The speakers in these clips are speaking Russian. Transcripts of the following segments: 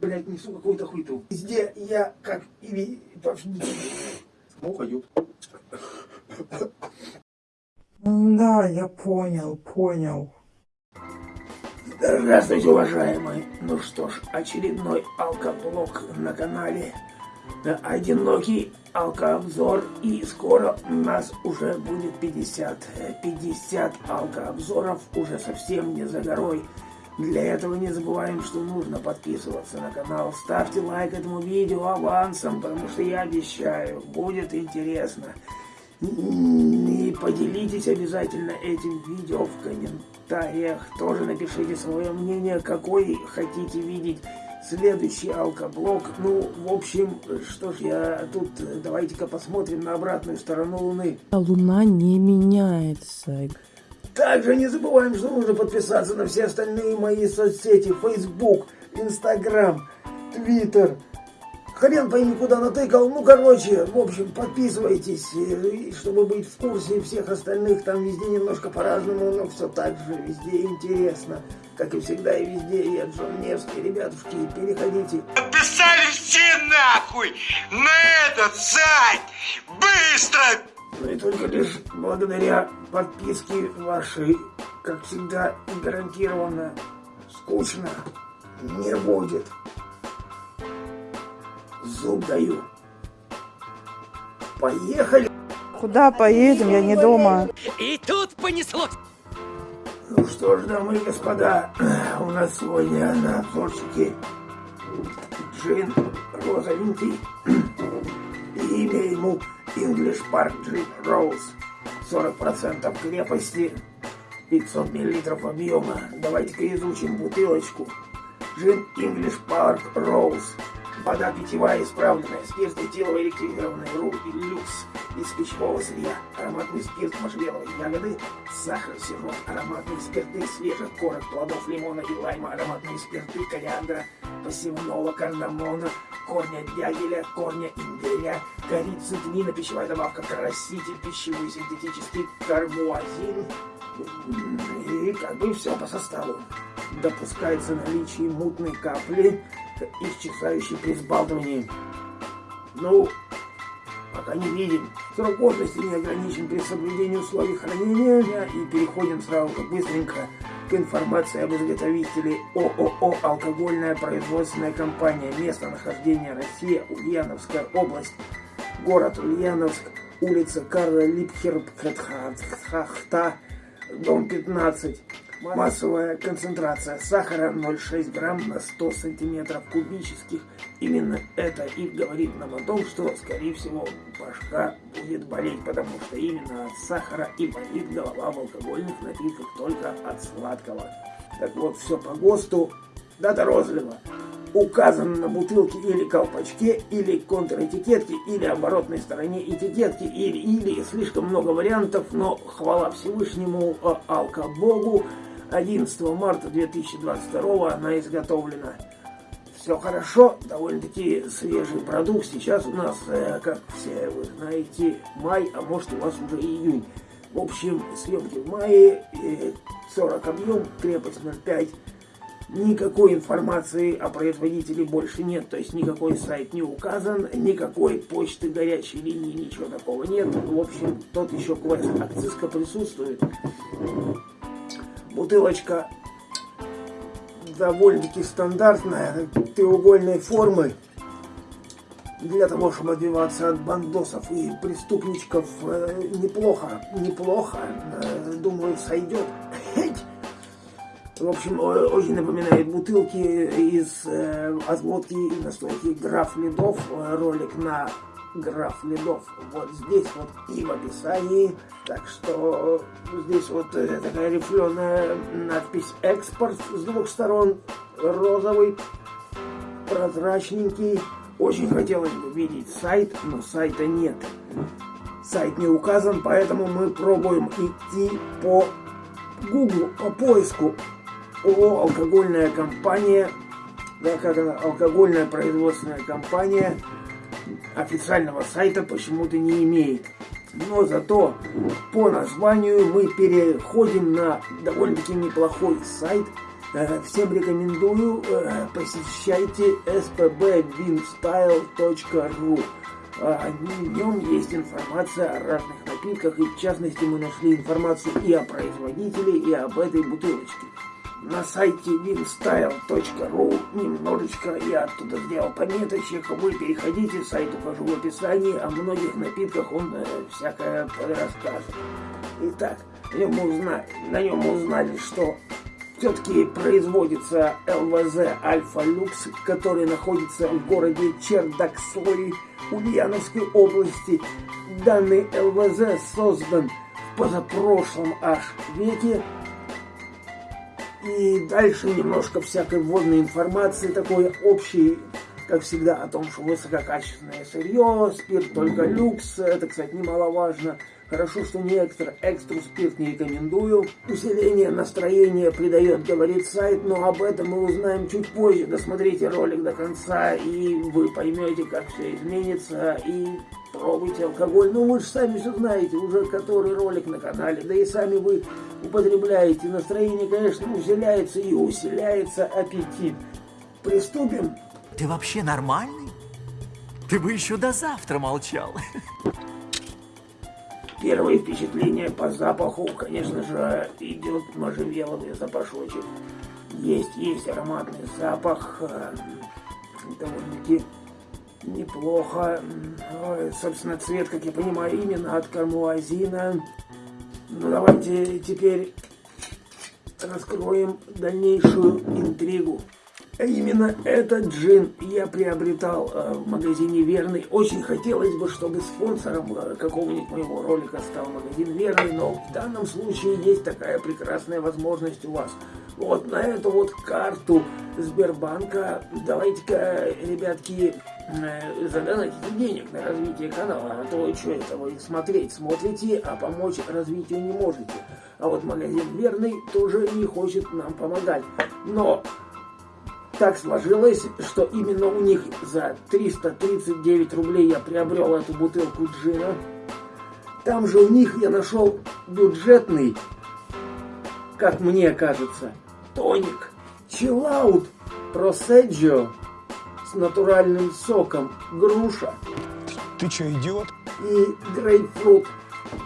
Блять, несу какую-то хуйту. Везде я как и... ви- Ну, пойдет. Да, я понял, понял. Здравствуйте, уважаемые. Ну что ж, очередной алкоблог на канале. Одинокий алкообзор. И скоро у нас уже будет 50. э, 50 алкообзоров уже совсем не за горой. Для этого не забываем, что нужно подписываться на канал. Ставьте лайк этому видео авансом, потому что я обещаю, будет интересно. И поделитесь обязательно этим видео в комментариях. Тоже напишите свое мнение, какой хотите видеть следующий алкоблог. Ну, в общем, что ж, я тут, давайте-ка посмотрим на обратную сторону Луны. Луна не меняется. Также не забываем, что нужно подписаться на все остальные мои соцсети. Facebook, Instagram, Twitter. Хрен пойми, куда натыкал. Ну, короче, в общем, подписывайтесь, э, чтобы быть в курсе всех остальных. Там везде немножко по-разному, но все так же, везде интересно. Как и всегда и везде, я Джон Невский. Ребятушки, переходите. Подписались все нахуй на этот сайт! Быстро! Но и только лишь благодаря подписке вашей, как всегда, гарантированно скучно не будет. Зуб даю. Поехали! Куда поедем? Я не дома. И тут понеслось. Ну что ж, дамы и господа, у нас сегодня на обзорчике джин розовенький. И имя ему English Park Gin Rose. 40% крепости, 500 мл объема. Давайте-ка изучим бутылочку. Джин English Park Rose. Вода питьевая, исправленная, спирт этиловый электризированный ру и люкс из пищевого сырья, ароматный спирт можжевеловой ягоды, сахар, сироп, ароматные спирты свежих корок, плодов лимона и лайма, ароматные спирты кориандра, посевного кардамона, корня дягеля, корня имбиря, корицы, тмина, пищевая добавка, краситель, пищевой синтетический карбуазин, и как бы все по составу. Допускается наличие мутной капли, исчезающей при взбалтывании. Ну, пока не видим. Срок годности не ограничен при соблюдении условий хранения. И переходим сразу же быстренько к информации об изготовителе ООО «Алкогольная производственная компания». Место нахождения Россия, Ульяновская область, город Ульяновск, улица Карла Липхерпхахта, дом 15. Массовая концентрация сахара 0,6 грамм на 100 сантиметров кубических. Именно это и говорит нам о том, что, скорее всего, башка будет болеть, потому что именно от сахара и болит голова в алкогольных напитках только от сладкого. Так вот, все по ГОСТу. Дата розлива указана на бутылке или колпачке, или контратикетке, или оборотной стороне этикетки, или, или слишком много вариантов, но хвала Всевышнему, э, алкобогу, 11 марта 2022 она изготовлена. Все хорошо, довольно-таки свежий продукт. Сейчас у нас, э, как все вы знаете, май, а может у вас уже июнь. В общем, съемки в мае, э, 40 объем, крепость 0,5. Никакой информации о производителе больше нет, то есть никакой сайт не указан, никакой почты горячей линии, ничего такого нет. В общем, тот еще квест. Акцизка присутствует. Бутылочка довольно-таки стандартная, треугольной формы. Для того, чтобы отбиваться от бандосов и преступничков, э, неплохо, неплохо, э, думаю, сойдет. В общем, очень напоминает бутылки из э, отводки и настойки граф Ледов. Э, Ролик на граф Ледов. Вот здесь вот и в описании. Так что здесь вот э, такая рифленая надпись «Экспорт» с двух сторон. Розовый, прозрачненький. Очень хотелось бы видеть сайт, но сайта нет. Сайт не указан, поэтому мы пробуем идти по Google, по поиску ООО «Алкогольная компания», да, как она, алкогольная производственная компания, официального сайта почему-то не имеет. Но зато по названию мы переходим на довольно-таки неплохой сайт, Э, всем рекомендую, э, посещайте spbwinstyle.ru. В нем есть информация о разных напитках, и в частности мы нашли информацию и о производителе, и об этой бутылочке на сайте winstyle.ru немножечко я оттуда сделал пометочек. Вы переходите, сайт укажу в описании. О многих напитках он э, всякое подрассказывает. Итак, на нем, узнали, на нем узнали, что все-таки производится ЛВЗ Альфа Люкс, который находится в городе Чердакслы Ульяновской области. Данный ЛВЗ создан в позапрошлом аж веке и дальше немножко всякой вводной информации, такой общей, как всегда, о том, что высококачественное сырье, спирт только люкс, это, кстати, немаловажно. Хорошо, что не экстра, экстру спирт не рекомендую. Усиление настроения придает, говорит сайт, но об этом мы узнаем чуть позже. Досмотрите ролик до конца, и вы поймете, как все изменится, и пробуйте алкоголь. Ну, вы же сами все знаете, уже который ролик на канале, да и сами вы употребляете. Настроение, конечно, усиляется и усиляется аппетит. Приступим? Ты вообще нормальный? Ты бы еще до завтра молчал. Первое впечатление по запаху, конечно же, идет можжевеловый запашочек. Есть, есть ароматный запах, э, довольно-таки неплохо. Собственно, цвет, как я понимаю, именно от кармуазина. Ну, давайте теперь раскроем дальнейшую интригу. А именно этот джин я приобретал э, в магазине Верный. Очень хотелось бы, чтобы спонсором э, какого-нибудь моего ролика стал магазин Верный, но в данном случае есть такая прекрасная возможность у вас. Вот на эту вот карту Сбербанка давайте-ка, ребятки, э, задонатите денег на развитие канала, а то что это вы смотреть смотрите, а помочь развитию не можете. А вот магазин Верный тоже не хочет нам помогать. Но так сложилось, что именно у них за 339 рублей я приобрел эту бутылку джина. Там же у них я нашел бюджетный, как мне кажется, тоник. Чиллаут Проседжио с натуральным соком груша. Ты что, идиот? И грейпфрут.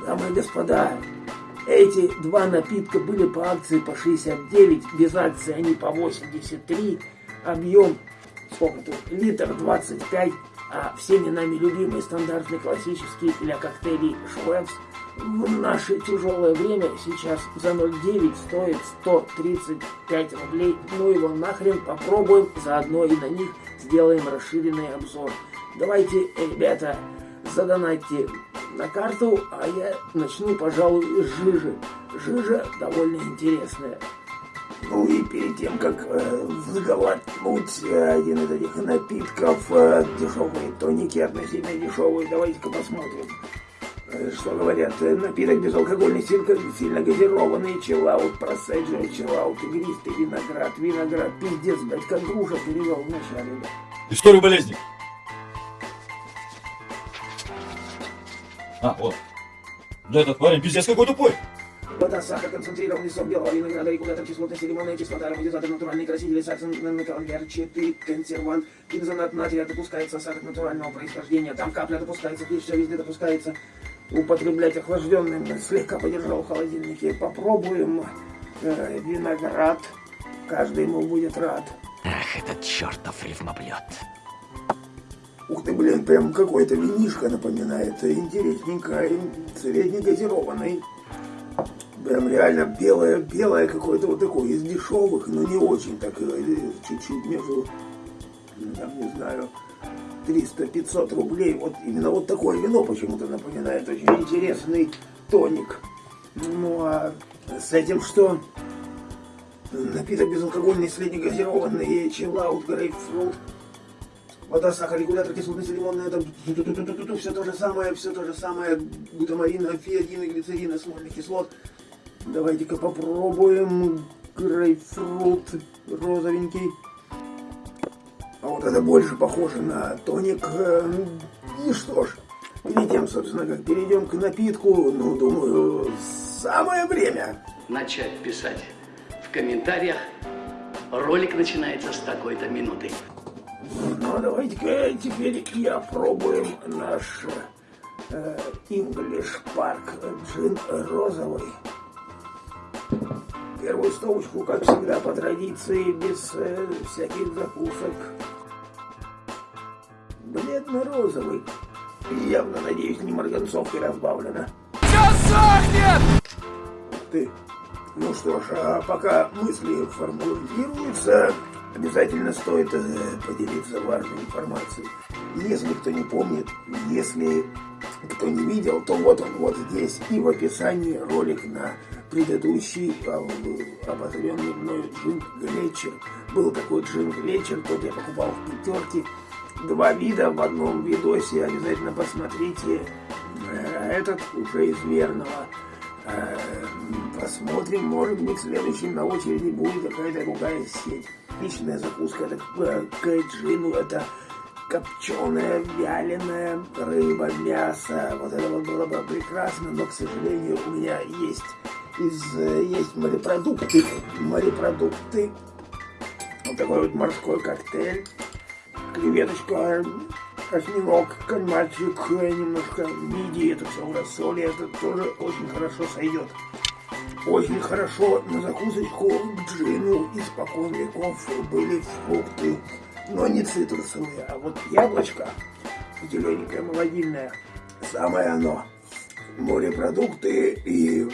Дамы и господа, эти два напитка были по акции по 69, без акции они по 83 объем, сколько тут, литр 25, а всеми нами любимый стандартный классический для коктейлей Швепс в наше тяжелое время сейчас за 0,9 стоит 135 рублей. Ну его нахрен попробуем, заодно и на них сделаем расширенный обзор. Давайте, ребята, задонайте на карту, а я начну, пожалуй, с жижи. Жижа довольно интересная. Ну и перед тем, как э, взглотнуть один из этих напитков, э, дешевые тоники, относительно дешевые, давайте-ка посмотрим, э, что говорят. Э, напиток безалкогольный, сильно, газированный, чиллаут, проседжо, чиллаут, игристый виноград, виноград, пиздец, блядь, как груша перевел вначале, да. Историю болезни. А, вот. Да этот парень пиздец какой тупой. Вода, сахар, концентрированный сок белого винограда, регулятор кислотности, лимонная кислота, ароматизатор, натуральные красители, саксон, металлярчатый, консервант, гидзонат натрия, допускается сахар натурального происхождения, там капля допускается, здесь все везде допускается. Употреблять охлажденным, слегка подержал в холодильнике. Попробуем э, виноград, каждый ему будет рад. Ах, этот чертов рифмоблет. Ух ты, блин, прям какой-то винишко напоминает, интересненько, среднегазированный. Прям реально белое, белое какое-то вот такое, из дешевых, но не очень так, э, чуть-чуть между, там, не знаю, 300-500 рублей. Вот именно вот такое вино почему-то напоминает очень интересный тоник. Ну а с этим что? Напиток безалкогольный, среднегазированный, чиллаут, грейпфрут. Вода, сахар, регулятор кислотности, лимонная, это все то же самое, все то же самое, глутамарина, фиадина, глицерина, смольных кислот. Давайте-ка попробуем грейпфрут розовенький. А вот это больше похоже на тоник. И что ж, перед тем, собственно, как перейдем к напитку, ну, думаю, самое время. начать писать в комментариях Ролик начинается с такой-то минуты. Ну, давайте-ка теперь я пробуем наш э, English Park джин розовый. Первую стопочку, как всегда, по традиции, без э, всяких закусок. Бледно-розовый. Явно, надеюсь, не марганцовкой разбавлено. Ты. Ну что ж, а пока мысли формулируются, обязательно стоит э, поделиться важной информацией. Если кто не помнит, если кто не видел, то вот он вот здесь и в описании ролик на предыдущий а, обозренный мною джин Глетчер. Был такой джин Глетчер, тот я покупал в пятерке. Два вида в одном видосе, обязательно посмотрите. Э, Этот уже из верного. Э, Посмотрим, может быть, следующим на очереди будет какая-то другая сеть. Отличная закуска, это э, к джину, это копченая, вяленая рыба, мясо. Вот это вот было бы прекрасно, но, к сожалению, у меня есть из э, есть морепродукты, морепродукты. Вот такой вот морской коктейль, креветочка, осьминог, кальмарчик, э, немножко мидии, это все в рассоле, это тоже очень хорошо сойдет. Очень хорошо на закусочку к джину испокон веков были фрукты, но не цитрусовые, а вот яблочко, зелененькое, молодильное, самое оно. Морепродукты и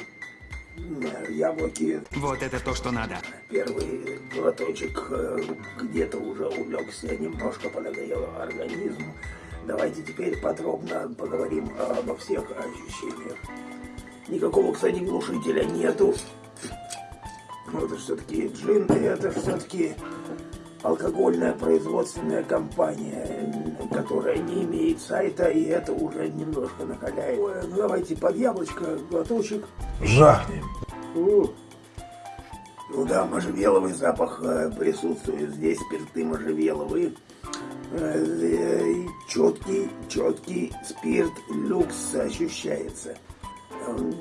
яблоки. Вот это то, что надо. Первый глоточек э, где-то уже улегся, немножко подогрел организм. Давайте теперь подробно поговорим обо всех ощущениях. Никакого, кстати, глушителя нету. Ну, Это все-таки джин, и это все-таки алкогольная производственная компания, которая не имеет сайта, и это уже немножко накаляет. Ой, ну, Давайте под яблочко, глоточек. Жахнем. О. Ну да, можжевеловый запах э, присутствует здесь, спирты можжевеловые. Э, э, четкий, четкий спирт люкс ощущается.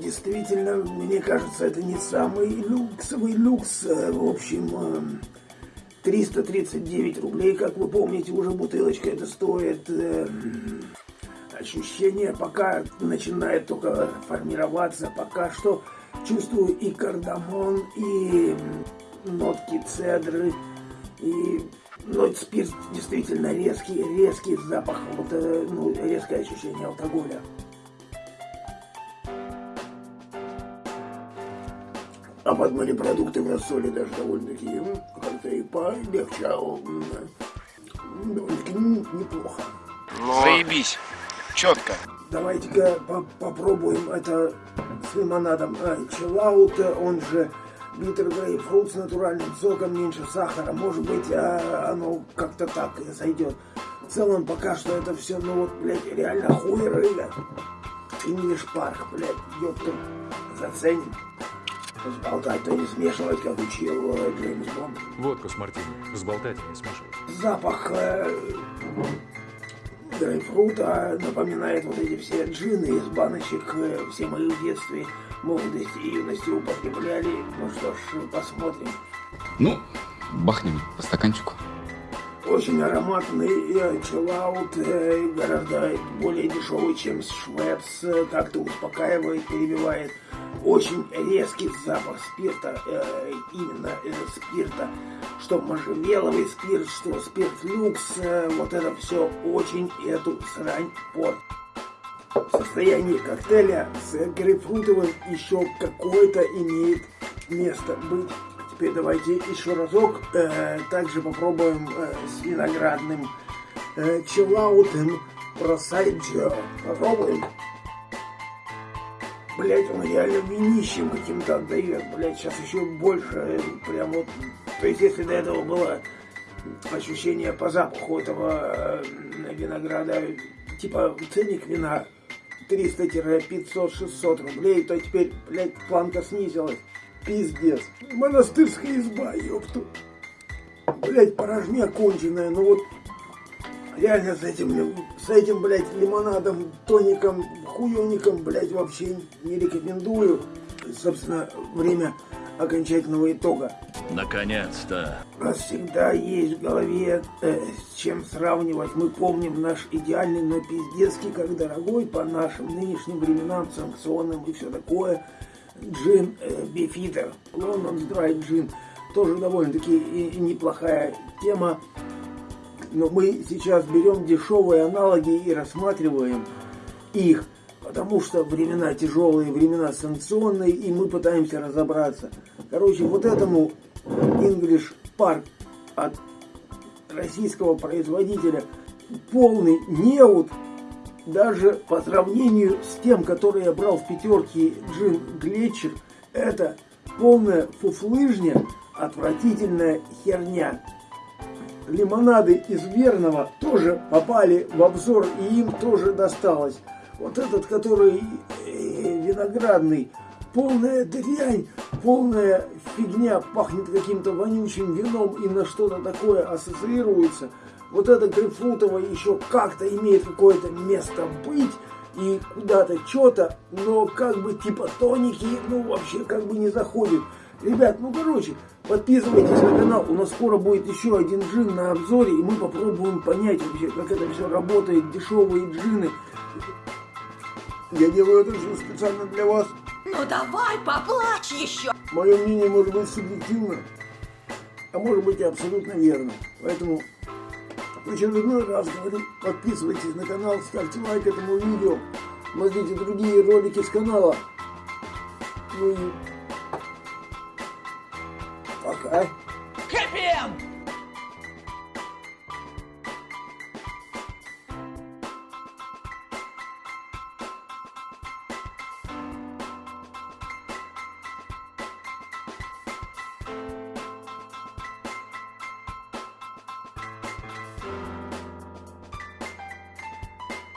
Действительно, мне кажется, это не самый люксовый люкс. В общем, 339 рублей, как вы помните, уже бутылочка это стоит. Э, Ощущение пока начинает только формироваться. Пока что чувствую и кардамон, и нотки цедры, и но спирт действительно резкий, резкий запах, вот, э, ну, резкое ощущение алкоголя. А под морепродукты в рассоле даже довольно-таки как-то и полегчало. Довольно-таки неплохо. Заебись. Четко. Давайте-ка по- попробуем это с лимонадом. А, Чиллаут, он же биттер грейпфрут с натуральным соком, меньше сахара. Может быть, а, оно как-то так и зайдет. В целом, пока что это все, ну вот, блядь, реально хуй рыля. English Park, блядь, ёпта, заценим. Сболтать-то не смешивать, как учил Джеймс Бонд. Водку с мартини. Сболтать и не смешивать. Запах э, грейпфрута напоминает вот эти все джины из баночек. э, Все мои в детстве, молодости и юности употребляли. Ну что ж, посмотрим. Ну, бахнем по стаканчику. Очень ароматный э, чиллаут, э, гораздо более дешевый, чем Швепс. э, Как-то успокаивает, перебивает. Очень резкий запах спирта, э, именно э, спирта. Что можжевеловый спирт, что спирт люкс. э, Вот это все очень эту срань портит. В состоянии коктейля с грейпфрутовым еще какое-то имеет место быть. Теперь давайте еще разок э, также попробуем э, с виноградным э, чиллаутом просайджо. Попробуем. Блять, он реально винищем каким-то отдает. Блять, сейчас еще больше. э, Прям вот. То есть, если до этого было ощущение по запаху этого э, винограда, типа ценник вина 300-500-600 рублей, то теперь, блядь, планка снизилась. Пиздец. Монастырская изба, ёпту. Блядь, порожня конченая, ну вот реально с этим, с этим, блядь, лимонадом, тоником, хуёником, блядь, вообще не рекомендую. Собственно, время окончательного итога. Наконец-то. У нас всегда есть в голове э, с чем сравнивать. Мы помним наш идеальный, но пиздецкий, как дорогой по нашим нынешним временам, санкционным и все такое. Джин э, Бифитер, Лондон Драй Джин. Тоже довольно-таки неплохая тема. Но мы сейчас берем дешевые аналоги и рассматриваем их, потому что времена тяжелые, времена санкционные, и мы пытаемся разобраться. Короче, вот этому English Park от российского производителя полный неуд даже по сравнению с тем, который я брал в пятерке Джин Глетчер, это полная фуфлыжня, отвратительная херня. Лимонады из Верного тоже попали в обзор, и им тоже досталось. Вот этот, который э, виноградный, полная дрянь, полная фигня, пахнет каким-то вонючим вином и на что-то такое ассоциируется. Вот это грейпфрутовое еще как-то имеет какое-то место быть и куда-то что-то, но как бы типа тоники, ну вообще как бы не заходит. Ребят, ну короче, подписывайтесь на канал, у нас скоро будет еще один джин на обзоре, и мы попробуем понять вообще, как это все работает, дешевые джины. Я делаю это все специально для вас. Ну давай, поплачь еще. Мое мнение может быть субъективно, а может быть и абсолютно верно. Поэтому в очередной раз говорю, подписывайтесь на канал, ставьте лайк этому видео, смотрите другие ролики с канала. Ну и пока.